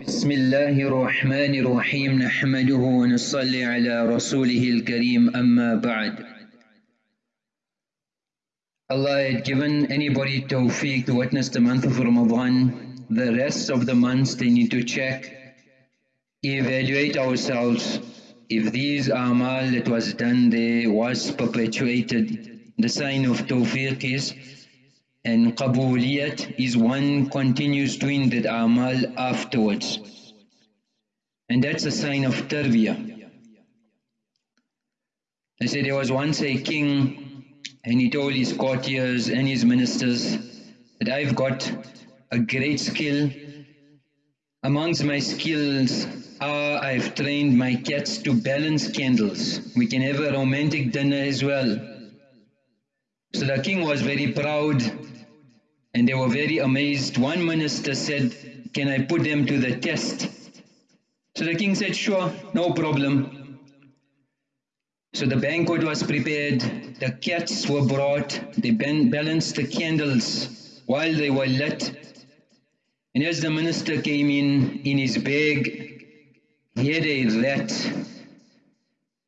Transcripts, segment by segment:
بسم الله الرحمن الرحيم نحمده ونصلي على رسوله الكريم أما بعد Allah had given anybody tawfiq to witness the month of Ramadan. The rest of the months they need to check, evaluate ourselves. If these amal that was done there was perpetuated, the sign of tawfiq is and qabuliyat is one continues doing that amal afterwards. And that's a sign of tarbiyah. I said there was once a king and he told his courtiers and his ministers that I've got a great skill. Amongst my skills are I've trained my cats to balance candles. We can have a romantic dinner as well. So the king was very proud and they were very amazed. One minister said, can I put them to the test? So the king said, sure, no problem. So the banquet was prepared, the cats were brought, they balanced the candles while they were lit. And as the minister came in, in his bag, he had a rat.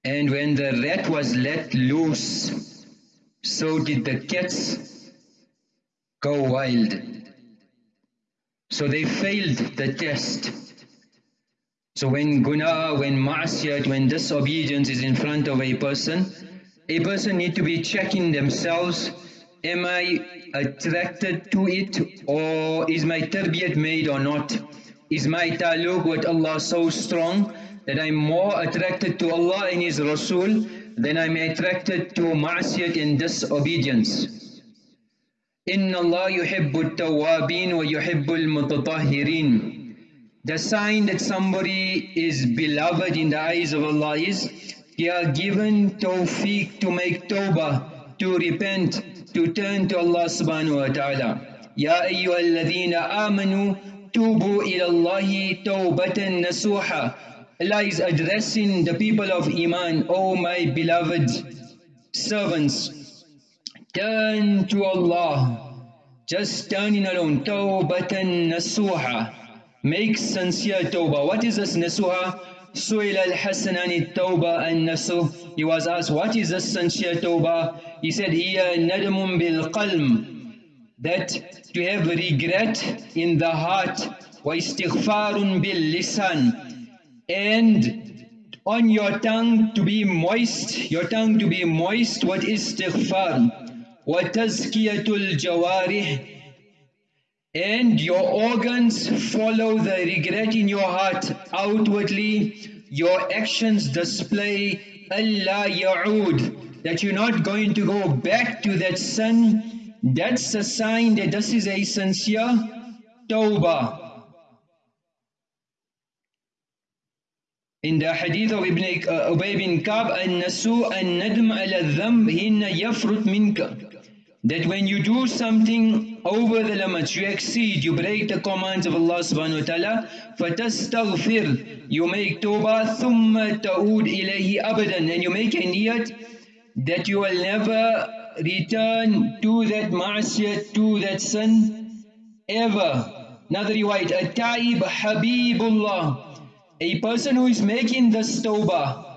And when the rat was let loose, so did the cats go wild. So they failed the test. So when guna, when ma'asiyat, when disobedience is in front of a person, a person need to be checking themselves, am I attracted to it or is my tarbiyat made or not? Is my taluk with Allah so strong that I'm more attracted to Allah and His Rasul than I'm attracted to ma'asiyat and disobedience? إن الله يحب التوابين ويحب المتطهرين The sign that somebody is beloved in the eyes of Allah is they are given tawfiq to make tawbah, to repent, to turn to Allah subhanahu wa ta'ala. يا أيها الذين آمنوا توبوا إلى الله توبة نسوحا Allah is addressing the people of Iman, O my beloved servants, Turn to Allah. Just turning alone. Tawbatan nasuha. Make sincere tawbah. What is this nasuha? Su'il al-Hasan an tawbah and nasuh. He was asked, what is this sincere tawbah? He said, Hiya nadamun bil qalm. That to have regret in the heart. Wa istighfarun bil lisan. And on your tongue to be moist, your tongue to be moist, what is istighfar? وَتَزْكِيَةُ الْجَوَارِحِ And your organs follow the regret in your heart outwardly. Your actions display Allah ya'ud, that you're not going to go back to that sin. That's a sign that this is a sincere tawbah. In the hadith of Ibn uh, Ubay bin Kab, النسوء الندم على الذنب هن يفرط منك that when you do something over the limits, you exceed, you break the commands of Allah subhanahu wa ta'ala, فَتَسْتَغْفِرْ You make tawbah, ثُمَّ تَعُودْ إِلَيْهِ أَبَدًا And you make a niyat that you will never return to that ma'asiyat, to that sin, ever. Another riwayat, التَّائِبْ حَبِيبُ اللَّهِ A person who is making this tawbah,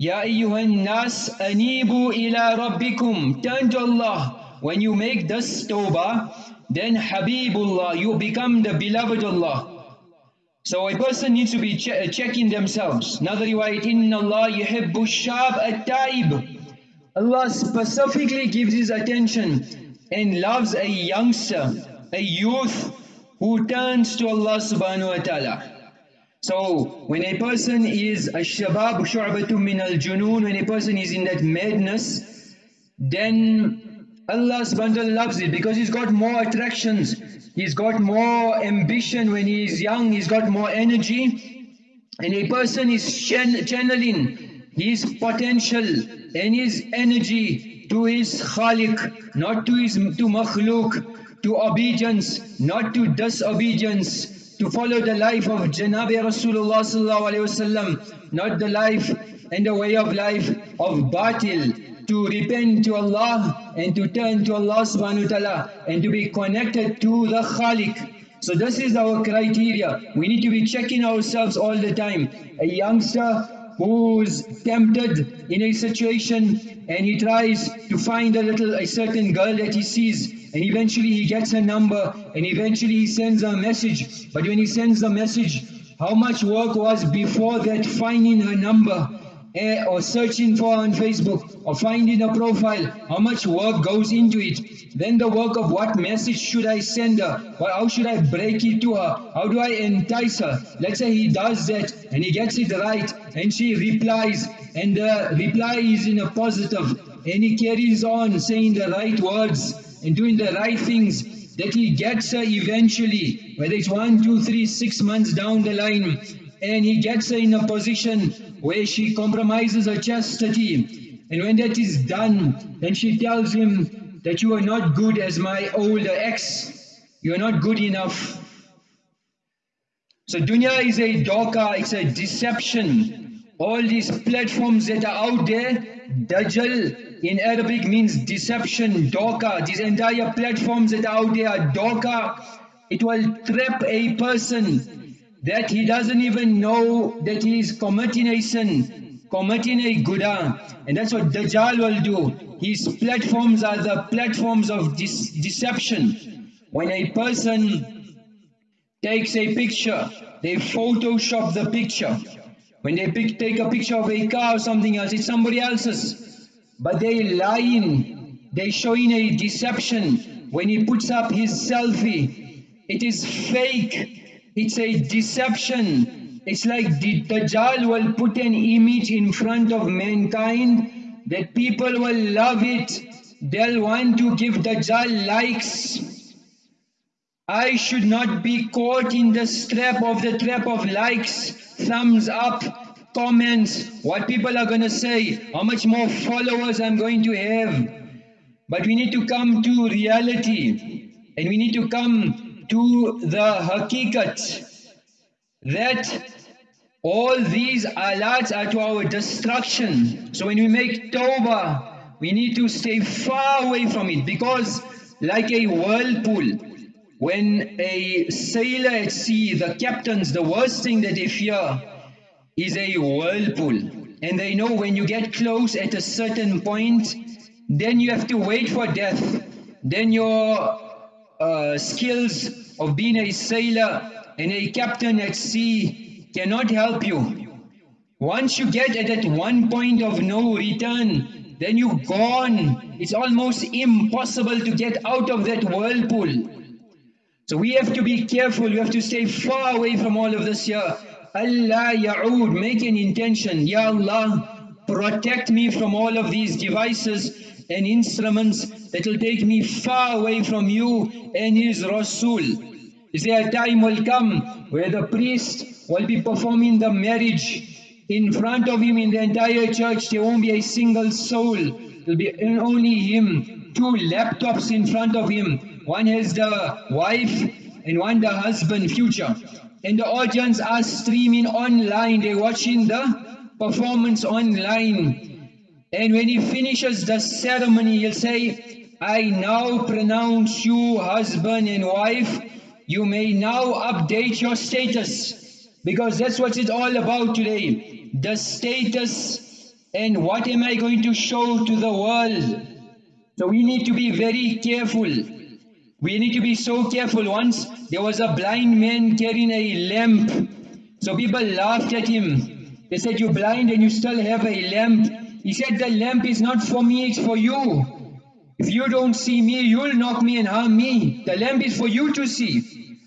Ya ayyuhan nas anibu ila rabbikum. Turn to Allah. When you make this tawbah, then Habibullah, you become the beloved Allah. So a person needs to be che uh, checking themselves. Another riwayat, Inna Allah yuhibbu shab at-taib. Allah specifically gives his attention and loves a youngster, a youth who turns to Allah subhanahu wa ta'ala. So when a person is a shabab shu'batun min al-junoon, when a person is in that madness, then Allah subhanahu loves it because he's got more attractions, he's got more ambition when he is young, he's got more energy. And a person is channeling his potential and his energy to his khaliq, not to his to makhluk, to obedience, not to disobedience to follow the life of Janabi Rasulullah not the life and the way of life of batil, to repent to Allah and to turn to Allah subhanahu wa ta'ala and to be connected to the Khaliq. So this is our criteria. We need to be checking ourselves all the time. A youngster who's tempted in a situation and he tries to find a little, a certain girl that he sees and eventually he gets a number and eventually he sends a message. But when he sends the message, how much work was before that finding her number? Eh, or searching for on Facebook or finding a profile, how much work goes into it. Then the work of what message should I send her? Well, how should I break it to her? How do I entice her? Let's say he does that and he gets it right and she replies and the reply is in a positive and he carries on saying the right words and doing the right things that he gets her eventually, whether it's one, two, three, six months down the line, and he gets her in a position where she compromises her chastity. And when that is done, then she tells him that you are not good as my older ex. You are not good enough. So dunya is a doka, it's a deception. All these platforms that are out there, dajjal in Arabic means deception, doka. These entire platforms that are out there are doka. It will trap a person that he doesn't even know that he is committing a sin, committing a guna. And that's what Dajjal will do. His platforms are the platforms of deception. When a person takes a picture, they photoshop the picture. When they pick, take a picture of a car or something else, it's somebody else's. But they lying, they showing a deception. When he puts up his selfie, it is fake. It's a deception. It's like the Dajjal will put an image in front of mankind that people will love it. They'll want to give Dajjal likes. I should not be caught in the trap of the trap of likes, thumbs up, comments, what people are going to say, how much more followers I'm going to have. But we need to come to reality and we need to come to the hakikat that all these alats are to our destruction. So when we make tawbah, we need to stay far away from it because like a whirlpool, when a sailor at sea, the captains, the worst thing that they fear is a whirlpool. And they know when you get close at a certain point, then you have to wait for death. Then your uh, skills of being a sailor and a captain at sea cannot help you. Once you get at that one point of no return, then you're gone. It's almost impossible to get out of that whirlpool. So we have to be careful, we have to stay far away from all of this here. Allah ya'ud, make an intention. Ya Allah, protect me from all of these devices and instruments that will take me far away from you and His Rasul. Is there a time will come where the priest will be performing the marriage in front of him in the entire church. There won't be a single soul. There will be only him. Two laptops in front of him. One has the wife and one the husband future. And the audience are streaming online. They're watching the performance online. And when he finishes the ceremony, he'll say, I now pronounce you husband and wife. You may now update your status. Because that's what it's all about today. The status and what am I going to show to the world. So we need to be very careful. We need to be so careful. Once there was a blind man carrying a lamp. So people laughed at him. They said, you're blind and you still have a lamp. He said, the lamp is not for me, it's for you. If you don't see me, you'll knock me and harm me. The lamp is for you to see.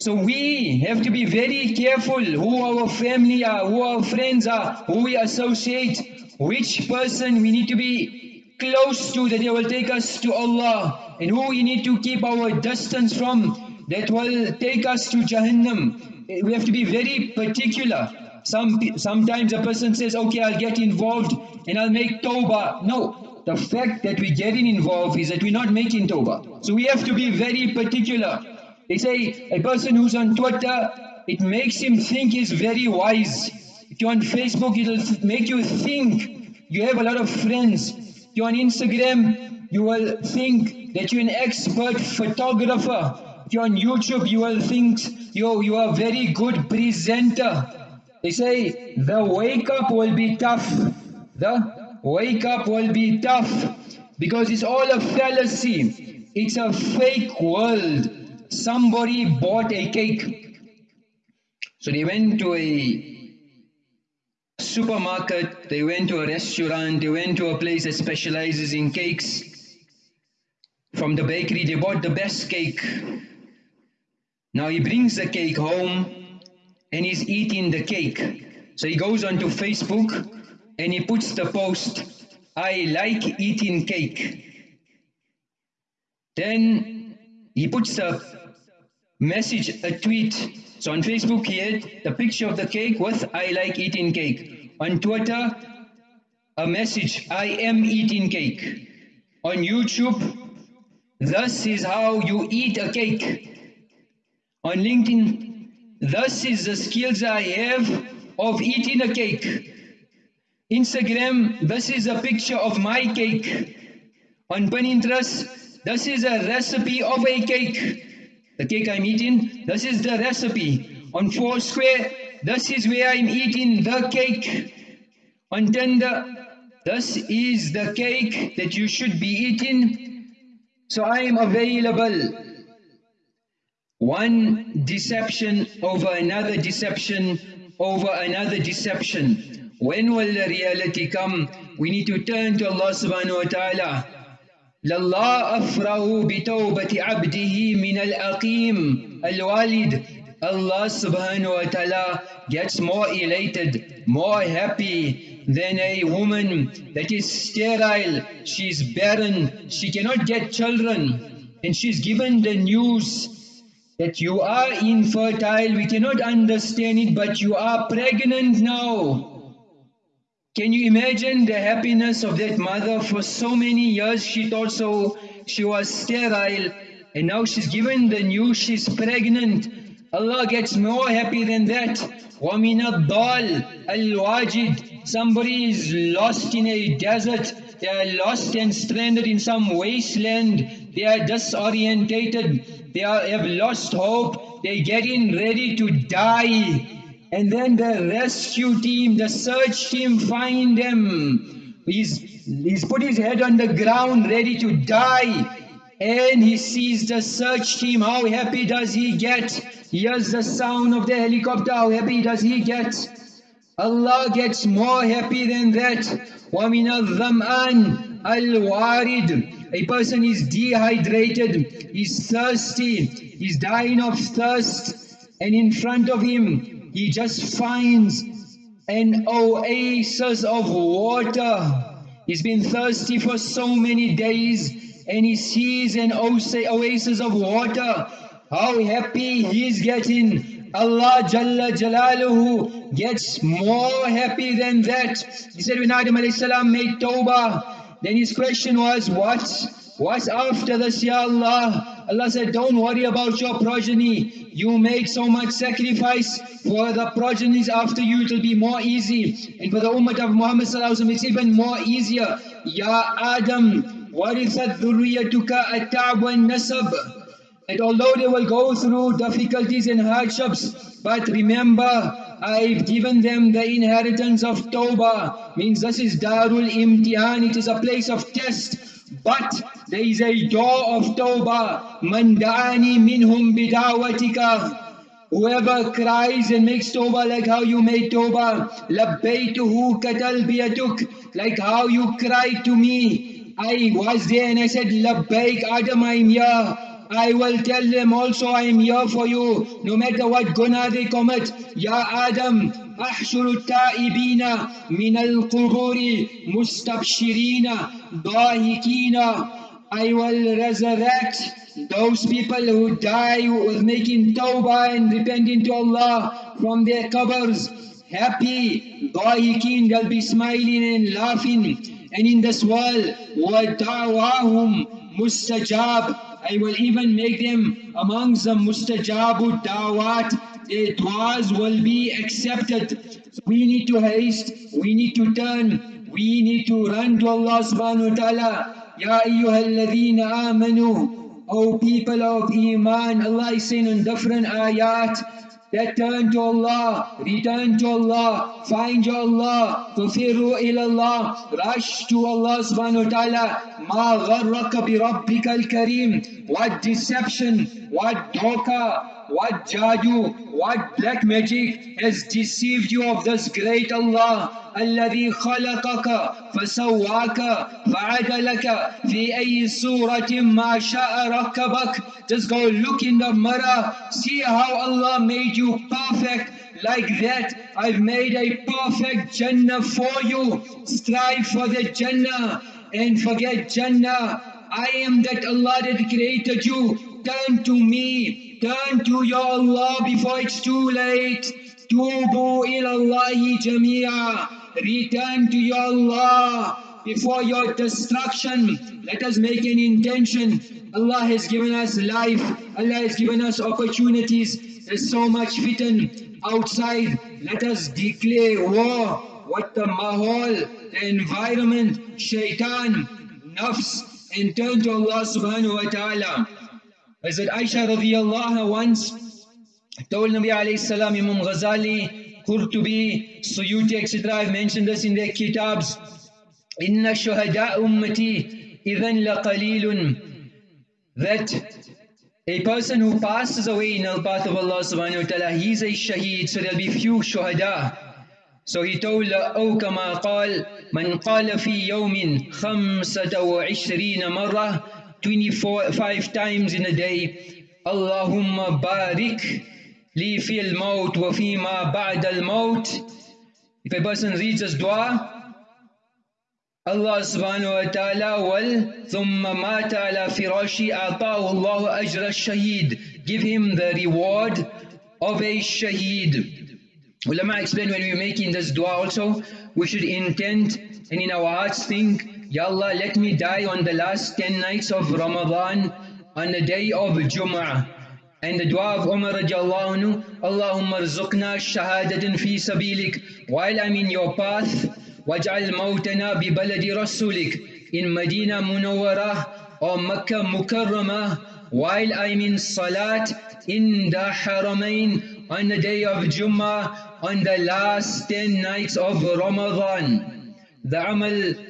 So we have to be very careful who our family are, who our friends are, who we associate, which person we need to be close to that they will take us to Allah, and who we need to keep our distance from that will take us to Jahannam. We have to be very particular. Some, sometimes a person says, okay, I'll get involved and I'll make tawbah. No, the fact that we're getting involved is that we're not making tawbah. So we have to be very particular. They say a person who's on Twitter, it makes him think he's very wise. If you're on Facebook, it'll make you think you have a lot of friends. If you're on Instagram, you will think that you're an expert photographer If you're on YouTube, you will think you, you are a very good presenter. They say the wake up will be tough. The wake up will be tough because it's all a fallacy. It's a fake world. Somebody bought a cake. So they went to a supermarket, they went to a restaurant, they went to a place that specializes in cakes. From the bakery, they bought the best cake. Now he brings the cake home and he's eating the cake. So he goes onto Facebook and he puts the post, I like eating cake. Then he puts a message, a tweet. So on Facebook he had the picture of the cake with I like eating cake. On Twitter, a message, I am eating cake. On YouTube, this is how you eat a cake. On LinkedIn, this is the skills I have of eating a cake. Instagram, this is a picture of my cake. On Pinterest, this is a recipe of a cake. The cake I'm eating, this is the recipe. On Foursquare, this is where I'm eating the cake. On Tinder, this is the cake that you should be eating. So I am available one deception over another deception over another deception. When will the reality come? We need to turn to Allah subhanahu wa ta'ala. لله أفرح بتوبة عبده من العقيم الوالد Allah subhanahu wa ta'ala gets more elated, more happy than a woman that is sterile, she's barren, she cannot get children and she's given the news that you are infertile, we cannot understand it, but you are pregnant now. Can you imagine the happiness of that mother for so many years she thought so, she was sterile and now she's given the news she's pregnant. Allah gets more happy than that. وَمِنَ الضَّالِ الْوَاجِدِ Somebody is lost in a desert, they are lost and stranded in some wasteland, they are disorientated, they are, have lost hope, they're getting ready to die. And then the rescue team, the search team find him. He's, he's put his head on the ground ready to die. And he sees the search team. How happy does he get? Hears the sound of the helicopter. How happy does he get? Allah gets more happy than that. وَمِنَ الظَّمْآنِ الْوَارِدِ a person is dehydrated, he's thirsty, he's dying of thirst, and in front of him he just finds an oasis of water. He's been thirsty for so many days and he sees an oasis of water. How happy he's getting. Allah Jalla Jalaluhu gets more happy than that. He said when Adam salam made tawbah, then his question was, what? What's after this, Ya Allah? Allah said, don't worry about your progeny. You made so much sacrifice for the progenies after you, it will be more easy. And for the ummah of Muhammad it's even more easier. Ya Adam, warithat dhurriyatuka at-ta'b nasab And although they will go through difficulties and hardships, but remember, I've given them the inheritance of Tawbah. Means this is Darul Imtihan, it is a place of test. But there is a door of Tawbah. Man da'ani minhum bidawatika. Whoever cries and makes Tawbah like how you made Tawbah. Labbaytuhu katalbiyatuk. Like how you cried to me. I was there and I said, Labbaik Adam, I'm here. I will tell them also I am here for you, no matter what guna they commit. Ya Adam, أحشر التائبين من القبور مستبشرين ضاحكين I will resurrect those people who die with making tawbah and repenting to Allah from their covers. Happy, ضاحكين, they'll be smiling and laughing. And in this world, وَدَعْوَاهُمْ مُسْتَجَابٌ I will even make them amongst the mustajabu dawat. Their du'as will be accepted. So we need to haste, we need to turn, we need to run to Allah subhanahu wa ta'ala. Ya ayyuha alladhina amanu O people of Iman, Allah is saying in different ayat, that turn to Allah, return to Allah, find Allah, tufiru ilallah, rush to Allah subhanahu wa ta'ala, ma gharraka bi rabbika al-kareem, what deception, what dhoka, what jadoo, what black magic has deceived you of this great Allah. الذي خلقك فسواك فعدلك في أي صورة ما شاء ركبك Just go look in the mirror, see how Allah made you perfect like that. I've made a perfect Jannah for you. Strive for the Jannah and forget Jannah. I am that Allah that created you. Turn to me. Turn to your Allah before it's too late. Tubu ilallahi jamia. Return to your Allah before your destruction. Let us make an intention. Allah has given us life. Allah has given us opportunities. There's so much fitan outside. Let us declare war. What the mahal, the environment, shaitan, nafs, and turn to Allah subhanahu wa ta'ala. Hazrat Aisha radiallahu once told Nabi alayhi salam, Imam Ghazali, Qurtubi, Suyuti, etc. I've mentioned this in their kitabs. Inna shuhada ummati idhan laqalilun. That a person who passes away in the path of Allah subhanahu wa ta'ala, he's a shaheed, so there'll be few shuhada. So he told, أو كما قال من قال في يوم خمسة وعشرين مرة Twenty-five times in a day. Allahumma barik li fil maut wa fi ma ba'd al maut if a person reads this dua Allah subhanahu wa ta'ala wal. thumma mata ala firashi ata'ahu Allah ajra shaheed give him the reward of a shaheed ulama explain when we're making this dua also we should intend and in our hearts think Ya Allah, let me die on the last 10 nights of Ramadan, on the day of Jum'ah. And the dua of Umar radiallahu anhu, Allahumma rizukna shahadatin fi sabilik, while I'm in your path, waj'al mawtana bi baladi rasulik, in Medina Munawwarah or Makkah Mukarramah, while I'm in Salat in the Haramain on the day of Jummah on the last 10 nights of Ramadan. The amal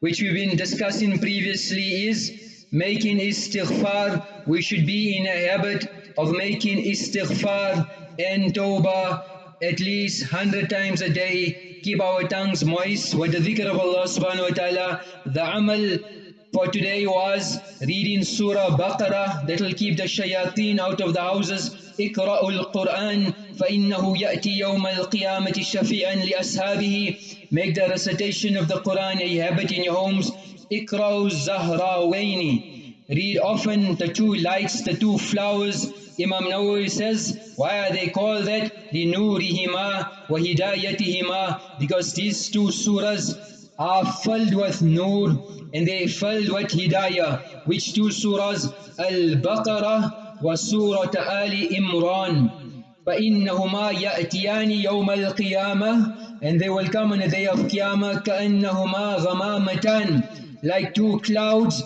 which we've been discussing previously is making istighfar. We should be in a habit of making istighfar and tawbah at least 100 times a day. Keep our tongues moist with the dhikr of Allah subhanahu wa ta'ala. The amal for today was reading Surah Baqarah that will keep the shayateen out of the houses. Iqra'ul Qur'an فإنه يأتي يوم القيامة شفيعا لأصحابه Make the recitation of the Quran a habit in your homes. اقرأوا الزهراوين Read often the two lights, the two flowers. Imam Nawawi says, why are they called that? لِنُورِهِمَا وَهِدَايَتِهِمَا Because these two surahs are filled with nur and they filled with hidayah. Which two surahs? Al-Baqarah Surah Ali Imran. فإنهما يأتيان يوم القيامة and they will come on the day of Qiyamah كأنهما غمامتان like two clouds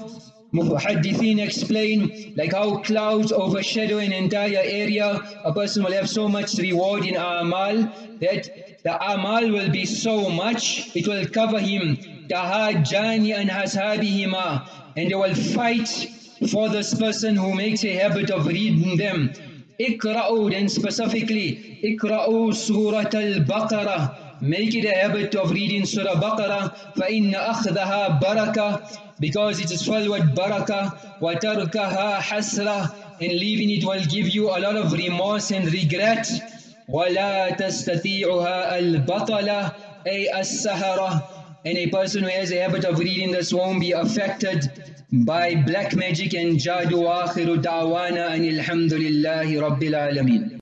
Muhaddithin explain like how clouds overshadow an entire area a person will have so much reward in Amal that the amal will be so much, it will cover him. Tahajjani and hashabihima. And they will fight for this person who makes a habit of reading them. Ikra'u then specifically, Ikra'u Surat al-Baqarah. Make it a habit of reading Surah Baqarah. فَإِنَّ أَخْذَهَا بَرَكَةً Because it is with barakah. وَتَرْكَهَا حَسْرَةً And leaving it will give you a lot of remorse and regret. ولا تستطيعها البطلة أي السهرة and a person who has a habit of reading this won't be affected by black magic. And jadu akhiru da'wana and alhamdulillahi rabbil alameen